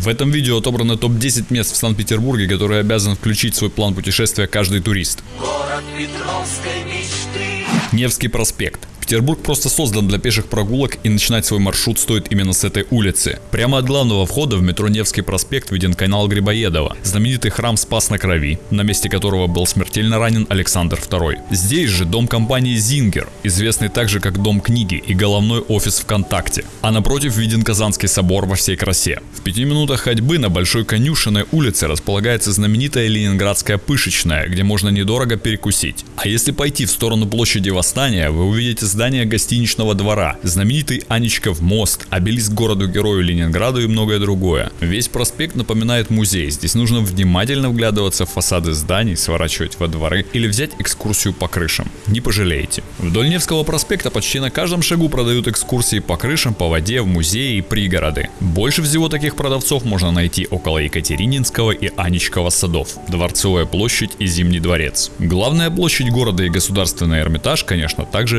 В этом видео отобрано топ-10 мест в Санкт-Петербурге, которые обязан включить в свой план путешествия каждый турист. Город Петровской мечты. Невский проспект. Петербург просто создан для пеших прогулок и начинать свой маршрут стоит именно с этой улицы. Прямо от главного входа в метро Невский проспект виден канал Грибоедова, знаменитый храм Спас на Крови, на месте которого был смертельно ранен Александр II. Здесь же дом компании Зингер, известный также как Дом книги и головной офис ВКонтакте. А напротив виден Казанский собор во всей красе. В пяти минутах ходьбы на Большой Конюшенной улице располагается знаменитая Ленинградская пышечная, где можно недорого перекусить. А если пойти в сторону площади Восстания, вы увидите здание гостиничного двора, знаменитый Анечков мост, обелиск городу-герою Ленинграду и многое другое. Весь проспект напоминает музей, здесь нужно внимательно вглядываться в фасады зданий, сворачивать во дворы или взять экскурсию по крышам. Не пожалеете. Вдоль Невского проспекта почти на каждом шагу продают экскурсии по крышам, по воде, в музеи и пригороды. Больше всего таких продавцов можно найти около Екатерининского и Анечкова садов, Дворцовая площадь и Зимний дворец. Главная площадь города и государственный Эрмитаж, конечно, также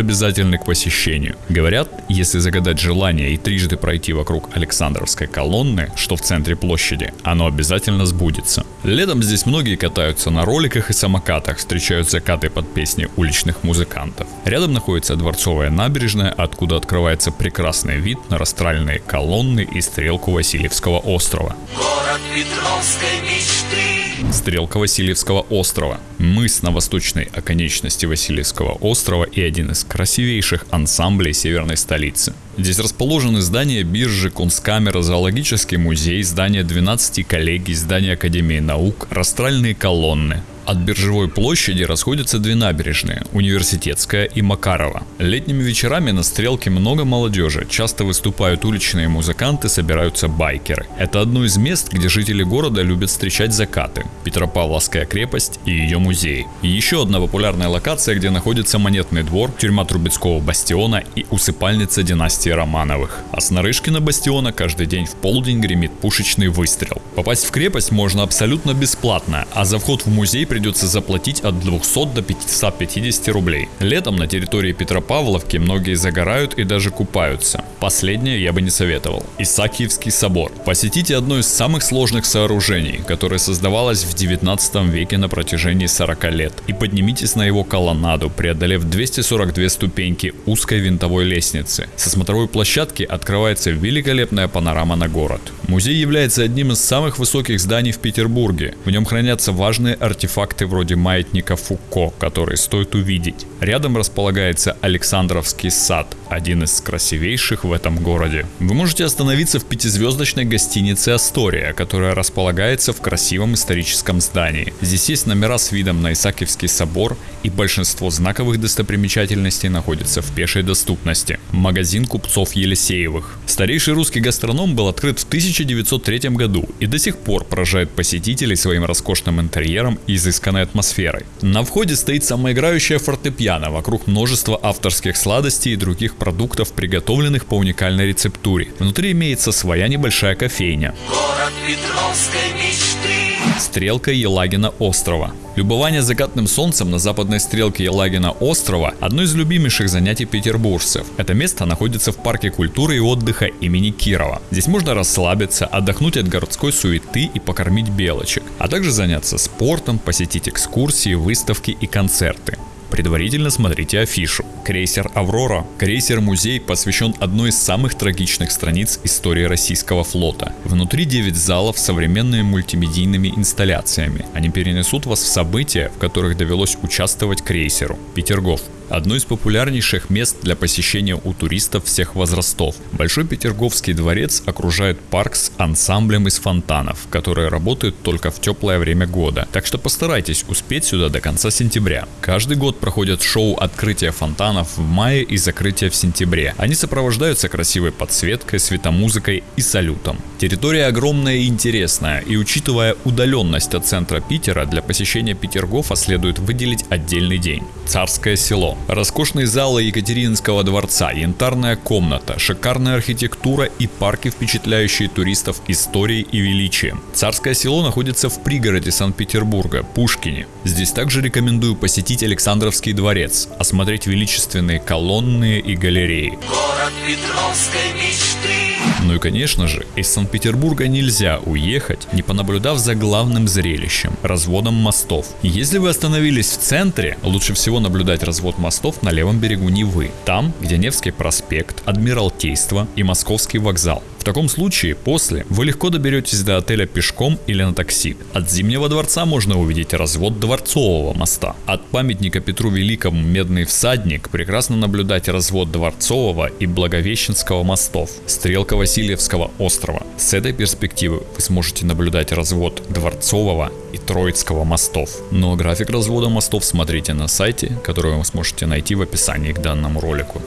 обязательны к посещению. Говорят, если загадать желание и трижды пройти вокруг Александровской колонны, что в центре площади, оно обязательно сбудется. Летом здесь многие катаются на роликах и самокатах, встречают закаты под песни уличных музыкантов. Рядом находится Дворцовая набережная, откуда открывается прекрасный вид на растральные колонны и стрелку Васильевского острова. Город Петровской мечты. Стрелка Васильевского острова. Мыс на восточной оконечности Васильевского острова и один из красивейших ансамблей северной столицы. Здесь расположены здания биржи, Кунсткамера, зоологический музей, здание 12 коллегий, здание Академии наук, растральные колонны. От биржевой площади расходятся две набережные – Университетская и Макарова. Летними вечерами на стрелке много молодежи, часто выступают уличные музыканты, собираются байкеры. Это одно из мест, где жители города любят встречать закаты – Петропавловская крепость и ее музей. И еще одна популярная локация, где находится Монетный двор, тюрьма Трубецкого бастиона и усыпальница династии Романовых. А с Нарышкина бастиона каждый день в полдень гремит пушечный выстрел. Попасть в крепость можно абсолютно бесплатно, а за вход в музей придется заплатить от 200 до 550 рублей. Летом на территории Петропавловки многие загорают и даже купаются. Последнее я бы не советовал. Исаакиевский собор. Посетите одно из самых сложных сооружений, которое создавалось в 19 веке на протяжении 40 лет. И поднимитесь на его колоннаду, преодолев 242 ступеньки узкой винтовой лестницы. Со смотровой площадки открывается великолепная панорама на город. Музей является одним из самых высоких зданий в Петербурге. В нем хранятся важные артефакты вроде маятника Фуко, которые стоит увидеть. Рядом располагается Александровский сад, один из красивейших в этом городе. Вы можете остановиться в пятизвездочной гостинице Астория, которая располагается в красивом историческом здании. Здесь есть номера с видом на Исаакиевский собор и большинство знаковых достопримечательностей находится в пешей доступности. Магазин купцов Елисеевых. Старейший русский гастроном был открыт в 1903 году и до сих пор поражает посетителей своим роскошным интерьером и изысканной атмосферой. На входе стоит самоиграющая фортепиано вокруг множества авторских сладостей и других продуктов, приготовленных по уникальной рецептуре. Внутри имеется своя небольшая кофейня. Город Петровской мечты. Стрелка Елагина острова. Любование закатным солнцем на западной стрелке Елагина острова – одно из любимейших занятий петербуржцев. Это место находится в парке культуры и отдыха имени Кирова. Здесь можно расслабиться, отдохнуть от городской суеты и покормить белочек, а также заняться спортом, посетить экскурсии, выставки и концерты. Предварительно смотрите афишу. Крейсер «Аврора». Крейсер-музей посвящен одной из самых трагичных страниц истории российского флота. Внутри 9 залов с современными мультимедийными инсталляциями. Они перенесут вас в события, в которых довелось участвовать крейсеру. Петергоф одно из популярнейших мест для посещения у туристов всех возрастов. Большой Петерговский дворец окружает парк с ансамблем из фонтанов, которые работают только в теплое время года. Так что постарайтесь успеть сюда до конца сентября. Каждый год проходят шоу открытия фонтанов в мае и закрытия в сентябре. Они сопровождаются красивой подсветкой, светомузыкой и салютом. Территория огромная и интересная, и учитывая удаленность от центра Питера, для посещения Петергофа следует выделить отдельный день. Царское село. Роскошные залы Екатерининского дворца, янтарная комната, шикарная архитектура и парки, впечатляющие туристов историей и величием. Царское село находится в пригороде Санкт-Петербурга, Пушкине. Здесь также рекомендую посетить Александровский дворец, осмотреть величественные колонны и галереи. Город Петровской мечты. Ну и конечно же, из Санкт-Петербурга нельзя уехать, не понаблюдав за главным зрелищем – разводом мостов. Если вы остановились в центре, лучше всего наблюдать развод мостов на левом берегу Невы, там, где Невский проспект, Адмиралтейство и Московский вокзал. В таком случае после вы легко доберетесь до отеля пешком или на такси. От Зимнего дворца можно увидеть развод Дворцового моста. От памятника Петру Великому Медный всадник прекрасно наблюдать развод Дворцового и Благовещенского мостов, стрелка Васильевского острова. С этой перспективы вы сможете наблюдать развод Дворцового и Троицкого мостов. Но график развода мостов смотрите на сайте, который вы сможете найти в описании к данному ролику.